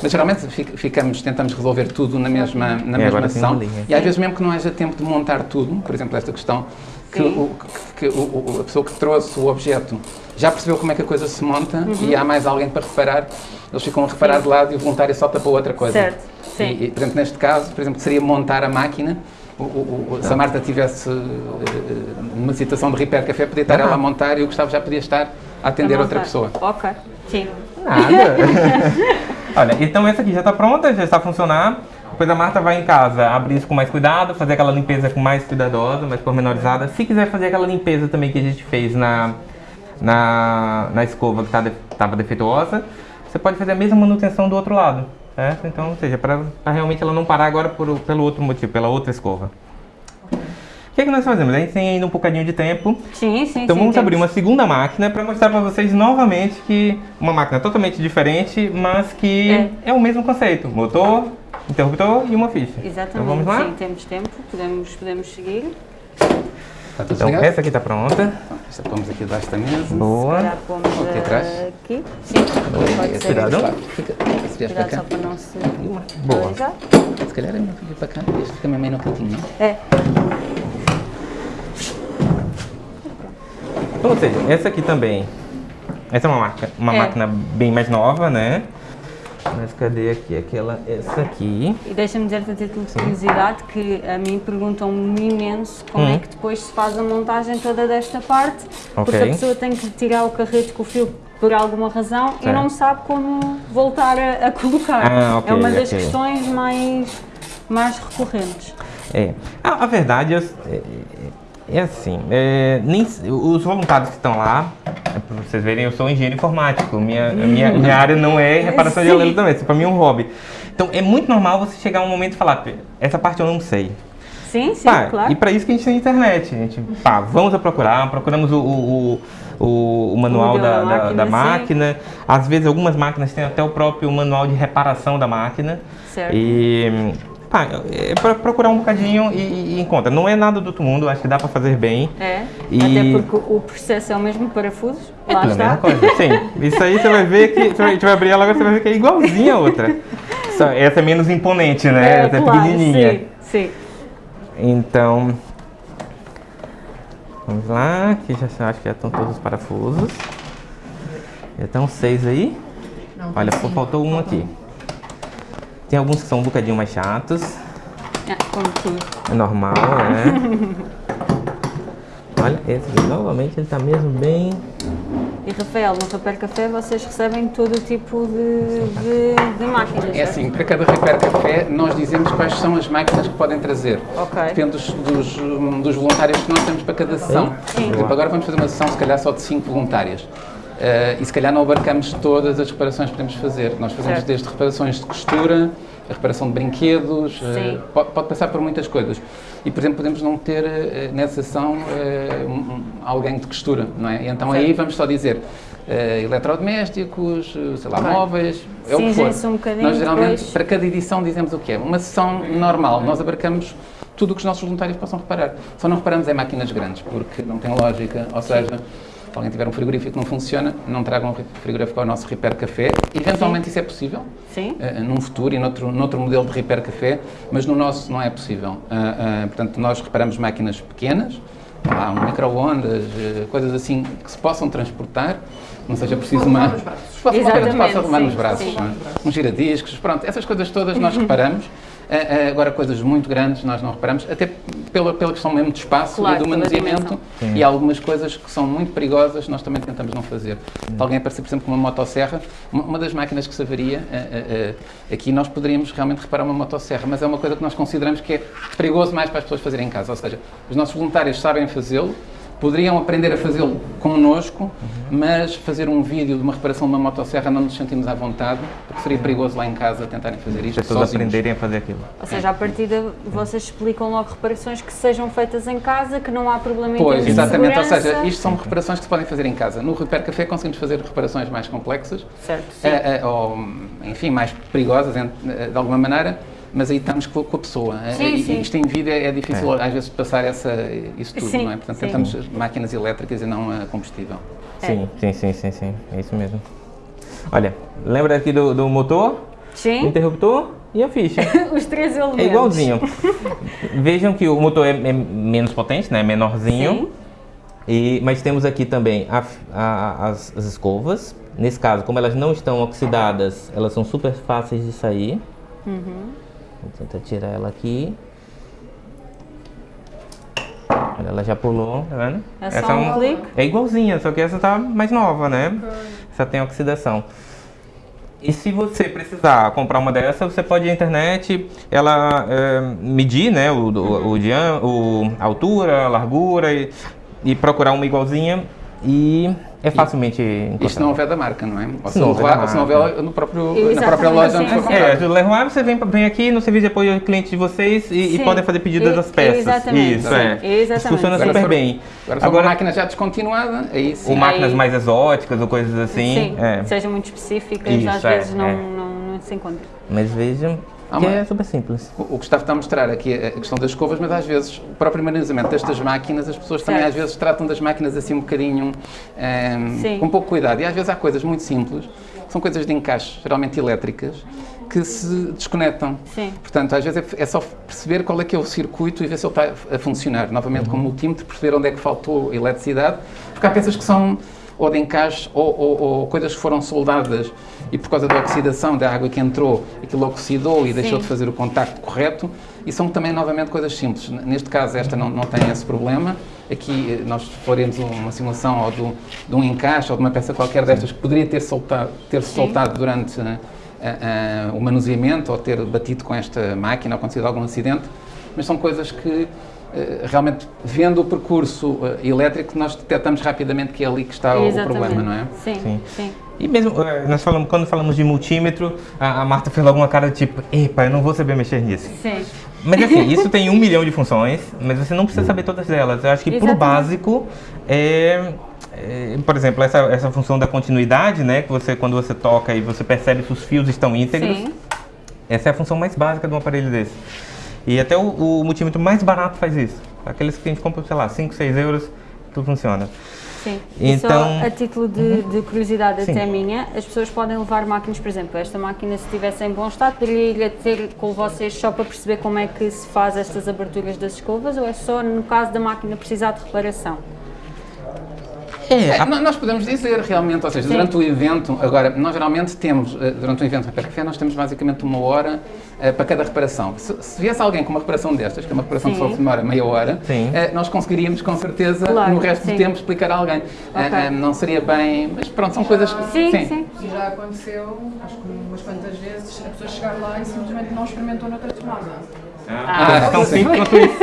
mas geralmente fic- ficamos, tentamos resolver tudo na mesma, na É, mesma sessão. uma linha. E às vezes mesmo que não haja tempo de montar tudo, por exemplo, esta questão, que, Sim. o, que o- o- a pessoa que trouxe o objeto já percebeu como é que a coisa se monta Uhum. e há mais alguém para reparar, eles ficam a reparar de lado e o voluntário salta para outra coisa. Certo, sim. E, e, por exemplo, neste caso, por exemplo, seria montar a máquina. O, o- o- se a Marta tivesse eh, numa situação de repair café, podia estar Ah. ela a montar e o Gustavo já podia estar a atender Para outra pessoa. Ok. Sim. Nada. Olha, então essa aqui já está pronta, já está a funcionar. Depois a Marta vai em casa abrir isso com mais cuidado, fazer aquela limpeza com mais cuidadosa, mais pormenorizada. Se quiser fazer aquela limpeza também que a gente fez na, na, na escova que estava defeituosa, você pode fazer a mesma manutenção do outro lado, certo? Então, ou seja, para realmente ela não parar agora por, pelo outro motivo, pela outra escova. O que, é que nós fazemos? A gente tem ainda um bocadinho de tempo. Sim, sim, Então sim, vamos abrir temos. uma segunda máquina para mostrar para vocês novamente que uma máquina totalmente diferente, mas que é, o mesmo conceito: motor, interruptor e uma ficha. Exatamente. Então vamos lá? Sim, temos tempo, podemos, podemos seguir. Está tudo Então ligado? essa aqui está pronta. Esta pomos aqui debaixo da mesa. Boa. Aqui atrás. aqui. Sim, pode ser. Cuidado. Fica, vieres para Cuidado só cá, para não se Boa. alisar. se calhar é melhor vir para cá, este fica mesmo aí no cantinho. É, Então, ou seja, essa aqui também. Essa é uma, marca, uma É. máquina bem mais nova, né? Mas cadê aqui? Aquela, essa aqui. e deixa-me dizer-te a título de curiosidade que a mim perguntam-me imenso como Hum. é que depois se faz a montagem toda desta parte, porque Ok. a pessoa tem que tirar o carrete com o fio por alguma razão e Certo. não sabe como voltar a, a colocar. Ah, ok, é uma das ok. questões mais, mais recorrentes. É. A, a verdade é, é, é assim, é, nem, os voluntários que estão lá, é, para vocês verem, eu sou engenheiro informático, minha, minha, minha área não é reparação de Sim. eletrodomésticos, para mim é um hobby. Então é muito normal você chegar um momento e falar, "Pê, essa parte eu não sei. Sim, sim, Pá, claro. E para isso que a gente tem internet. A gente, pá, vamos a procurar, procuramos o, o, o, o manual da, da máquina, da máquina. Às vezes algumas máquinas têm até o próprio manual de reparação da máquina. Certo. E pá, é para procurar um bocadinho e, e encontra. Não é nada do outro mundo, acho que dá para fazer bem. É, E- até porque o processo é o mesmo, parafusos, É lá está. mesma coisa. Sim, isso aí você vai ver que. Você vai, a gente vai abrir ela agora, você vai ver que é igualzinha a outra. Só, essa é menos imponente, né? essa é claro, pequenininha. Sim, sim. Então, vamos lá, aqui já acho que já estão todos os parafusos. Já estão seis aí. Olha, pô, faltou um aqui. Tem alguns que são um bocadinho mais chatos. Ah, como tudo. É normal, né? Olha, esse aqui, novamente ele está mesmo bem. E Rafael, no Repair Café vocês recebem todo o tipo de, de, de máquinas, É certo? assim, para cada Repair Café nós dizemos quais são as máquinas que podem trazer. Ok. Depende dos, dos, dos voluntários que nós temos para cada sessão. Sim. Por exemplo, agora vamos fazer uma sessão se calhar só de 5 voluntárias. Eh, e se calhar não abarcamos todas as reparações que podemos fazer. Nós fazemos Certo. desde reparações de costura, a reparação de brinquedos, eh, Sim. pode, pode passar por muitas coisas. E, por exemplo, podemos não ter eh, nessa sessão eh, um- alguém de costura, não é? E então aí Certo. vamos só dizer eh, eletrodomésticos, eh, sei lá, Ok. móveis, é o que for. Um bocadinho Nós geralmente, depois. para cada edição, dizemos o que é. Uma sessão normal, nós abarcamos tudo o que os nossos voluntários possam reparar. Só não reparamos em máquinas grandes, porque não tem lógica, ou seja, se alguém tiver um frigorífico que não funciona, não tragam um frigorífico ao nosso Repair Café. Eventualmente isso é possível, Sim. eh, num futuro e noutro, noutro modelo de Repair Café, mas no nosso não é possível. Ah, ah, portanto, nós reparamos máquinas pequenas, um micro-ondas, coisas assim que se possam transportar, não seja preciso uma... Posso- posso- Exatamente, posso arrumar nos sim, braços, sim. não é? giradiscos, pronto, essas coisas todas nós reparamos. Ah, ah, agora, coisas muito grandes nós não reparamos, até pela, pela questão mesmo de espaço Claro, e do manuseamento e algumas coisas que são muito perigosas nós também tentamos não fazer. Se alguém aparecer, por exemplo, com uma motosserra, uma, uma das máquinas que se avaria, ah, aqui nós poderíamos realmente reparar uma motosserra, mas é uma coisa que nós consideramos que é perigoso mais para as pessoas fazerem em casa. Ou seja, os nossos voluntários sabem fazê-lo, poderiam aprender a fazê-lo connosco, mas fazer um vídeo de uma reparação de uma motosserra não nos sentimos à vontade, porque seria perigoso lá em casa tentarem fazer As isto pessoas sozinhos. aprenderem a fazer aquilo. Ou seja, à partida vocês explicam logo reparações que sejam feitas em casa, que não há problema em Pois, exatamente. Ou seja, isto são reparações que se podem fazer em casa. No Repair Café conseguimos fazer reparações mais complexas, Certo, sim. eh, eh, ou, enfim, mais perigosas eh, de alguma maneira, mas aí estamos com, com a pessoa. Eh, Sim, e, sim. Isto em vídeo é difícil às vezes passar essa, isso tudo, Sim, não é? Portanto, sim. tentamos máquinas elétricas e não a combustível. É. Sim, sim, sim, sim, sim. É isso mesmo. Olha, lembra aqui do, do motor, o Sim, interruptor e a ficha. os três elementos. É igualzinho. Vejam que o motor é, é menos potente, né? Menorzinho. Sim. E, mas temos aqui também a- a- as, as escovas. Nesse caso, como elas não estão oxidadas, elas são super fáceis de sair. Uhum. Vou tentar tirar ela aqui. Olha, ela já pulou, tá vendo? É só um clique. É igualzinha, só que essa tá mais nova, né? Essa tem oxidação. E se você precisar comprar uma dessa, você pode ir na internet, ela é, medir, né, o, o, dian- o- a altura, a largura e, e procurar uma igualzinha e é facilmente encontrar. Isto não houver da marca, não é? Ou se não houver houver no próprio, na própria loja onde sim, foi sim. É, comprado. do Leroy você vem, vem aqui no serviço de apoio ao cliente de vocês e, e podem fazer pedidos E- das peças. exatamente, Isso, sim, é. exatamente. Isso funciona Agora, super for- bem. Agora, uma máquina já descontinuada, aí sim. ou máquinas Aí- mais exóticas ou coisas assim. Sim, é. sejam muito específicas, Isso, às é, vezes não, é. não, não se encontra. Mas vejam Ah, é super simples. O o Gustavo está a mostrar aqui a questão das escovas, mas às vezes o próprio manuseamento destas máquinas, as pessoas também Certo. às vezes tratam das máquinas assim um bocadinho ehm, Sim. com pouco cuidado. E às vezes há coisas muito simples, são coisas de encaixe, geralmente elétricas, que se desconectam. Sim. Portanto, às vezes é, é só perceber qual é que é o circuito e ver se ele está a funcionar. Novamente, com o multímetro, perceber onde é que faltou eletricidade, porque há peças que são ou de encaixe ou, ou- ou coisas que foram soldadas e por causa da oxidação da água que entrou, aquilo oxidou e deixou Sim. de fazer o contacto correto. E são também, novamente, coisas simples. Neste caso, esta não, não tem esse problema. Aqui, eh, nós faremos uma simulação ou do, de um encaixe ou de uma peça qualquer destas que poderia ter soltado, ter Sim. soltado durante a- a- o manuseamento ou ter batido com esta máquina ou acontecido algum acidente, mas são coisas que realmente, vendo o percurso eh, elétrico, nós detectamos rapidamente que é ali que está o, o problema, não é? Sim, Sim. sim. E mesmo, eh, nós falamos, quando falamos de multímetro, a, a Marta fez alguma cara de tipo, epa, eu não vou saber mexer nisso. Sim. Mas assim, isso tem um milhão de funções, mas você não precisa saber todas elas. Eu acho que por Exatamente. básico, é, é, por exemplo, essa, essa função da continuidade, né? Que você, quando você toca e você percebe se os fios estão íntegros, Sim. essa é a função mais básica de um aparelho desse. E até o, o multímetro mais barato faz isso. Aqueles que a gente compra, sei lá, 5, 6 euros, tudo funciona. Sim. E Então- só a título de, de curiosidade Sim. até minha, as pessoas podem levar máquinas, por exemplo, esta máquina se estivesse em bom estado, poderia ir ter com vocês só para perceber como é que se faz estas aberturas das escovas ou é só no caso da máquina precisar de reparação? É, É, nó- nós podemos dizer realmente, ou seja, Sim. durante o evento, agora, nós geralmente temos, eh, durante o evento Repair Café, nós temos basicamente uma hora eh, para cada reparação. Se, se viesse alguém com uma reparação destas, que é uma reparação que Sim. só demora meia hora, Sim. eh, nós conseguiríamos com certeza, Claro, no resto sim. do tempo, explicar a alguém. Eh, Ok. eh, não seria bem, mas pronto, são coisas que... Sim, sim. E já aconteceu, acho que umas quantas vezes, a pessoa chegar lá e simplesmente não experimentou noutra tomada. Ah, tão sim. simples quanto isso.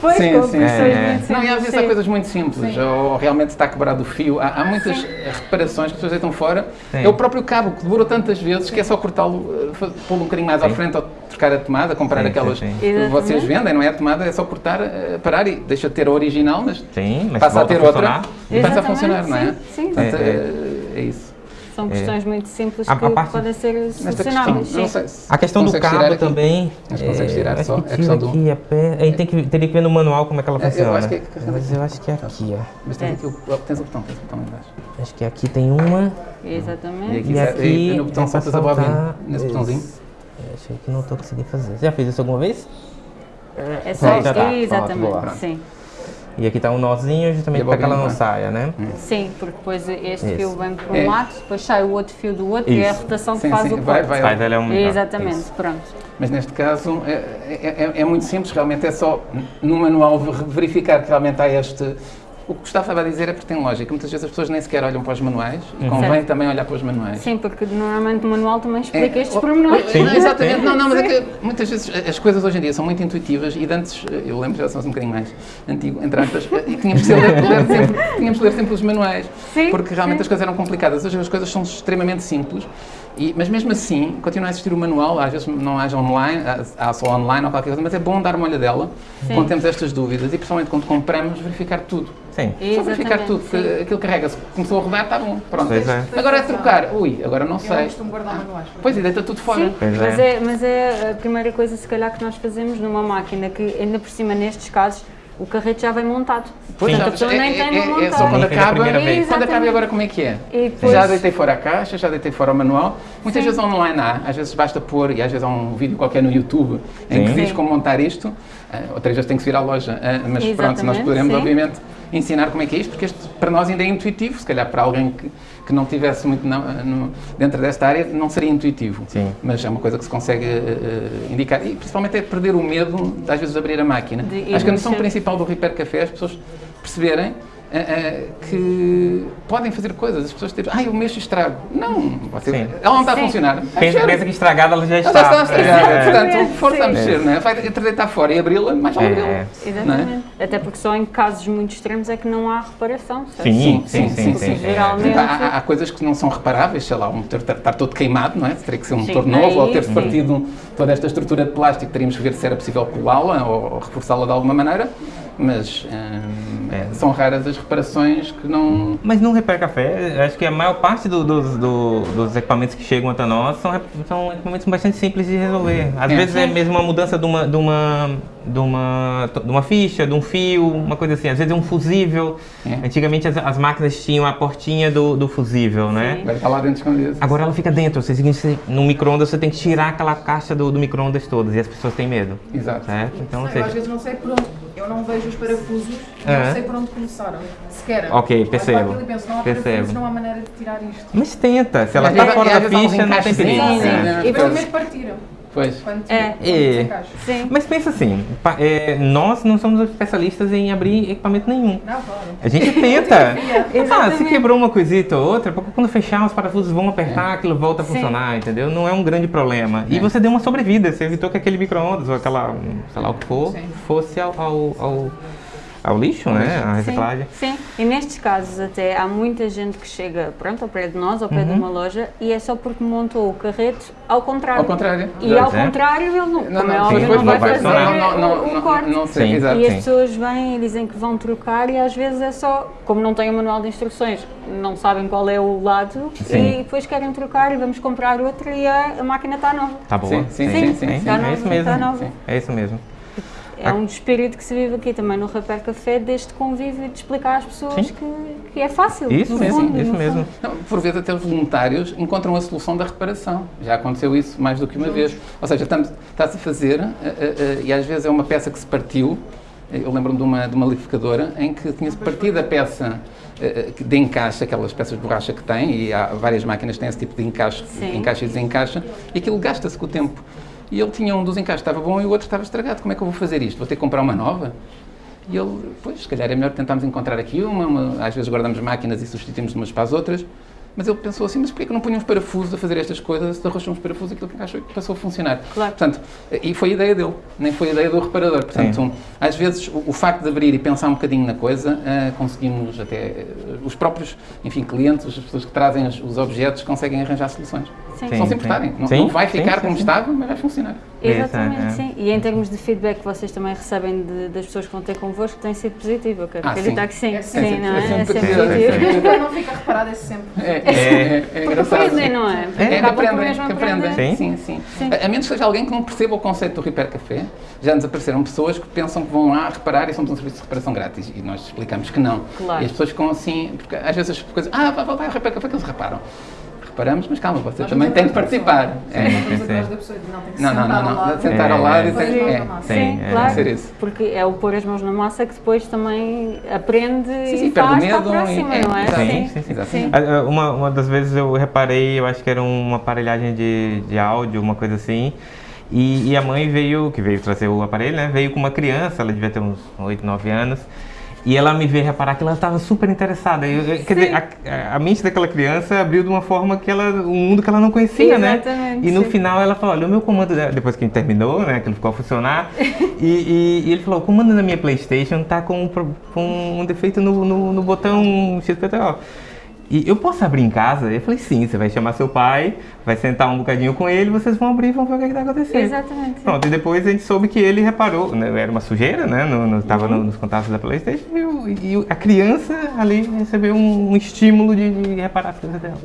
Pois, Sim, sim, pessoas é. muito Não, e às vezes há sim. coisas muito simples, ou realmente está quebrado o fio. Há, há muitas Sim. reparações que as pessoas deitam fora. Sim. É o próprio cabo que demorou tantas vezes que é só cortá-lo, eh, pô-lo um bocadinho mais à Sim. frente ou trocar a tomada, comprar Sim, aquelas sim, sim. que vocês vendem, não é a tomada, é só cortar, eh, parar e deixa de ter a original, mas Sim, mas passa a ter a outra e passa a funcionar, não é? sim, sim. Portanto, É, é, é isso. São questões muito simples A- a que parte- podem ser questão, solucionáveis. se A questão do cabo aqui. também. Acho que consegues tirar acho só. que É questão do- aqui a pé. Aí tem que, teria que ver no manual como é que ela É, eu funciona. acho que é- Mas eu acho que é aqui, ó. Mas É. aqui o, tens o botão, tens o botão embaixo. Acho que aqui tem uma. E Exatamente. aqui, E aqui no botão é soltar nesse esse. botãozinho. Eu Achei que não estou conseguindo fazer. Você já fez isso alguma vez? É só. Já tá, Exatamente, sim. E aqui está um nozinho justamente para que ela não vai. saia, né? Sim, porque depois este Isso. fio vem para um É. lado, depois sai o outro fio do outro e é a Isso. rotação que Sim, faz sim, o vai- corte. vai- Faz ela é um... Exatamente, Isso. pronto. Mas neste caso é, é- é- é muito simples, realmente é só no manual ver- verificar que realmente há este. O que o Gustavo estava a dizer é porque tem lógica. Muitas vezes as pessoas nem sequer olham para os manuais e convém Certo. também olhar para os manuais. Sim, porque normalmente o manual também explica É, estes o- pormenores. não, exatamente, não, não, mas é que muitas vezes as coisas hoje em dia são muito intuitivas e de antes, eu lembro, já somos um bocadinho mais antigo, entre aspas, e tínhamos que ler, ler sempre, tínhamos que ler sempre os manuais, Sim, porque realmente sim. as coisas eram complicadas. Hoje as coisas são extremamente simples, e, mas mesmo assim, continua a existir o manual, às vezes não haja online, há- só online ou qualquer coisa, mas é bom dar uma olhadela Sim. quando temos estas dúvidas e principalmente quando compramos, verificar tudo. Sim. Só verificar Exatamente, tudo, porque sim. aquilo carrega-se, começou a rodar, está bom, pronto. Pois é. Agora é trocar, ui, agora não Eu sei. costumo guardar manuais. Pois, e deita tudo fora. Sim, Pois mas é. é. mas é a primeira coisa, se calhar, que nós fazemos numa máquina que, ainda por cima, nestes casos, o carrete já vem montado. Pois, Portanto, a já- pessoa nem tem de é, é, montar. é só quando Nem a acaba. primeira vez. Quando acaba e Exatamente. agora como é que é? Depois- Já deitei fora a caixa, já deitei fora o manual. Muitas Sim. vezes online há, às vezes basta pôr, e às vezes há um vídeo qualquer no YouTube em que Sim. diz Sim. como montar isto. Ah, outras vezes tem que se vir à loja. Ah, mas pronto, nós Exatamente, poderemos, sim. obviamente, ensinar como é que é isto, porque este para nós ainda é intuitivo. Se calhar para alguém que, que não tivesse muito na- no- dentro desta área, não seria intuitivo. Sim. Mas é uma coisa que se consegue ah, indicar. E principalmente é perder o medo, de, às vezes, de abrir a máquina. De Acho que a noção principal do Repair Café é as pessoas perceberem ah, que podem fazer coisas. As pessoas dizem, ah, eu mexo e estrago. Não, você, Sim. ela não está a funcionar. Pensa, Mexer. pensa que estragada ela já Ela está. já está estragada. É. Portanto, força a Sim. mexer, não é? Vai deitar fora e abri-la, mais vale É, abri-la. é. Exatamente. Até porque só em casos muito extremos é que não há reparação, certo? Sim, sim, sim, sim. É. geralmente- Há, há- coisas que não são reparáveis, sei lá, um motor estar, estar todo queimado, não é? Teria que ser um Sim, motor novo, ou ter-se partido toda esta estrutura de plástico, teríamos que ver se era possível colá-la ou, ou reforçá-la de alguma maneira, mas hum, É. são raras as reparações que não... Mas no Repair Café, acho que a maior parte do- dos, do- dos equipamentos que chegam até nós são, são equipamentos bastante simples de resolver. Às É. vezes é mesmo uma mudança de uma, de, uma, de, uma, de uma ficha, de um fio, uma coisa assim. Às vezes é um fusível. É. Antigamente as, as máquinas tinham a portinha do, do fusível, né? Agora está lá dentro escondido. Agora ela fica dentro, ou seja, você- no micro-ondas você tem que tirar aquela caixa do, do micro-ondas todas e as pessoas têm medo, Exato. certo? Então, Não, eu às seja, vezes não sei por onde. Eu não vejo os parafusos, É. não sei por onde começaram. Sequer. Ok, percebo. aquilo e penso, não há Percebo. não há maneira de tirar isto. mas tenta, se ela está fora da ficha, não tem perigo. encaixezinhos, É. né? E Pois. primeiro partiram. Pois. Quando, É. quando É. Sim. Mas pensa assim, pa- é, nós não somos especialistas em abrir equipamento nenhum. Não, claro. A gente tenta. ah, se quebrou uma coisita ou outra, porque quando fechar os parafusos vão apertar, aquilo volta a Sim. funcionar, entendeu? Não é um grande problema. E É. você deu uma sobrevida, você evitou que aquele micro-ondas ou aquela, sei lá o que for, Sim. fosse ao, ao, ao, ao lixo, né? A reciclagem. Sim, sim. E nestes casos até há muita gente que chega pronto, ao pé de nós, ao pé Uhum. de uma loja, e é só porque montou o carrete ao contrário. Ao contrário. E ao é. contrário ele não, como é sim, óbvio, não vai fazer não, não, o, o não, corte. não sei, Sim. exato. E as sim. pessoas vêm e dizem que vão trocar e às vezes é só, como não têm o manual de instruções, não sabem qual é o lado Sim. e depois querem trocar e vamos comprar outra e a, a máquina está nova. Tá boa. Sim, sim, Sim, sim, sim, É, sim. É um espírito que se vive aqui também no Repair Café, deste convívio de explicar às pessoas Sim. que, que é fácil. Isso mesmo, fundo, isso mesmo. Não, por vezes até os voluntários encontram a solução da reparação. Já aconteceu isso mais do que uma vez. Ou seja, está-se a fazer eh, eh, e às vezes é uma peça que se partiu. Eu lembro-me de uma, de uma liquidificadora em que tinha-se partido a peça de encaixe, aquelas peças de borracha que tem, e há várias máquinas que têm esse tipo de encaixe, Sim. encaixa e desencaixa, e aquilo gasta-se com o tempo. E ele tinha um dos encaixes estava bom e o outro estava estragado. Como é que eu vou fazer isto? Vou ter que comprar uma nova? E ele, pois, se calhar é melhor tentarmos encontrar aqui uma, uma- às vezes guardamos máquinas e substituímos umas para as outras, mas ele pensou assim, mas porquê que não punha uns parafusos a fazer estas coisas, se arrochou uns parafusos e aquilo que encaixou e passou a funcionar. Claro. Portanto, e foi a ideia dele, nem foi a ideia do reparador. Portanto, Sim. um, às vezes o, o facto de abrir e pensar um bocadinho na coisa, ah, conseguimos até, eh, os próprios, enfim, clientes, as pessoas que trazem os, os objetos, conseguem arranjar soluções. Sim. Sim. Só se importarem. Não, Sim, não vai sim, ficar sim, como sim. estava, mas vai funcionar. Exatamente, é, é. sim. E em termos de feedback que vocês também recebem de- das pessoas que vão ter convosco, tem sido positivo. Eu quero Ah, acreditar sim. que sim. É sim, sempre- não é é? sempre É sempre positivo, é não fica reparado é sempre. É, é, é, é Porque engraçado. aprendem, não é? É, por aprendem, mesmo que aprendem. Sim. Sim, sim. Sim. A, a menos que seja alguém que não perceba o conceito do Repair Café, já nos apareceram pessoas que pensam que vão lá reparar e somos um serviço de reparação grátis. E nós explicamos que não. Claro. E as pessoas ficam assim, porque às vezes as coisas, ah, vai, vai, vai ao Repair Café que eles reparam. Reparamos, mas calma, você também tem que temos participar. Sim, É. não estamos sim, atrás sim. da pessoa dizer, não, Não, não, sentar não, ao não, lado. sentar ao É, lado e é. tem é. Sim, Sim, é. claro. Ser isso. Porque é o pôr as mãos na massa que depois também aprende Sim, sim, e perde o faz para a medo próxima, e- é, não é? Sim, sim, sim. Ah, ah, Uma, uma das vezes eu reparei, eu acho que era uma aparelhagem de, de áudio, uma coisa assim. E, e a mãe veio, que veio trazer o aparelho, né? Veio com uma criança, ela devia ter uns 8, 9 anos. E ela me veio reparar que ela estava super interessada. Eu- eu- quer dizer, a, a mente daquela criança abriu de uma forma que ela, um mundo que ela não conhecia, né? Exatamente, E no final ela falou, olha, o meu comando, depois que a gente terminou, né, que ele ficou a funcionar, e, e- e ele falou, o comando da minha Playstation tá com, um com um defeito no, no, no botão XPTO. E eu posso abrir em casa? Eu falei, sim, você vai chamar seu pai, vai sentar um bocadinho com ele, vocês vão abrir e vão ver o que, está acontecendo. Exatamente. Pronto, e depois a gente soube que ele reparou, né, era uma sujeira, né? No, no, tava Uhum. no- nos contatos da Playstation e, e a criança ali recebeu um, um estímulo de, de reparar as coisas dela.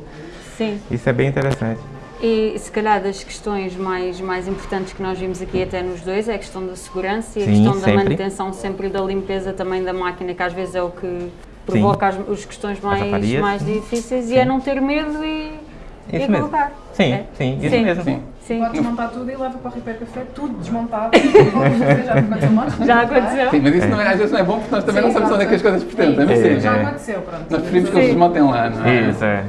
Sim. Isso é bem interessante. E se calhar das questões mais, mais importantes que nós vimos aqui até nos dois é a questão da segurança e a Sim, questão da sempre. manutenção sempre da limpeza também da máquina, que às vezes é o que provoca as, as questões mais, avarias, mais difíceis Sim. e é não ter medo e, e Isso mesmo. colocar. Sim, É. sim, isso Sim. mesmo. Sim. Sim. Pode desmontar tudo e leva para o Repair Café, tudo desmontado. já aconteceu Já aconteceu? Sim, mas isso não é- às vezes não é bom porque nós também Sim, não sabemos onde é que as coisas pertencem, não É, é? Já é. aconteceu, pronto. Nós preferimos que eles Sim. desmontem lá, não é? Isso, é,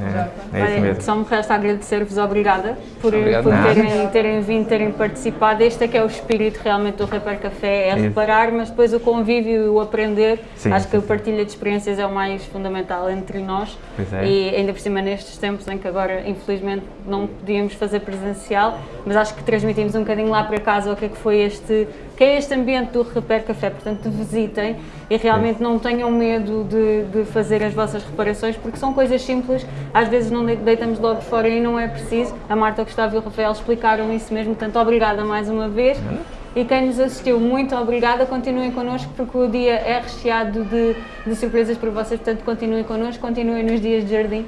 é, é isso mesmo. só me resta agradecer-vos, obrigada por, Obrigado, por terem, terem vindo, terem participado. Este é que é o espírito realmente do Repair Café, é Isso. reparar, mas depois o convívio e o aprender. Sim, Acho que sim, a partilha de experiências é o mais fundamental entre nós. Pois é. E ainda por cima nestes tempos em que agora, infelizmente, não podíamos fazer presencial, mas acho que transmitimos um bocadinho lá para casa o que é que foi este, que é este ambiente do Repair Café. Portanto, visitem e realmente não tenham medo de, de fazer as vossas reparações, porque são coisas simples, às vezes não de- deitamos logo fora e não é preciso. A Marta, o Gustavo e o Rafael explicaram isso mesmo, portanto, obrigada mais uma vez. E quem nos assistiu, muito obrigada. Continuem connosco porque o dia é recheado de, de surpresas para vocês, portanto, continuem connosco, continuem nos dias de jardim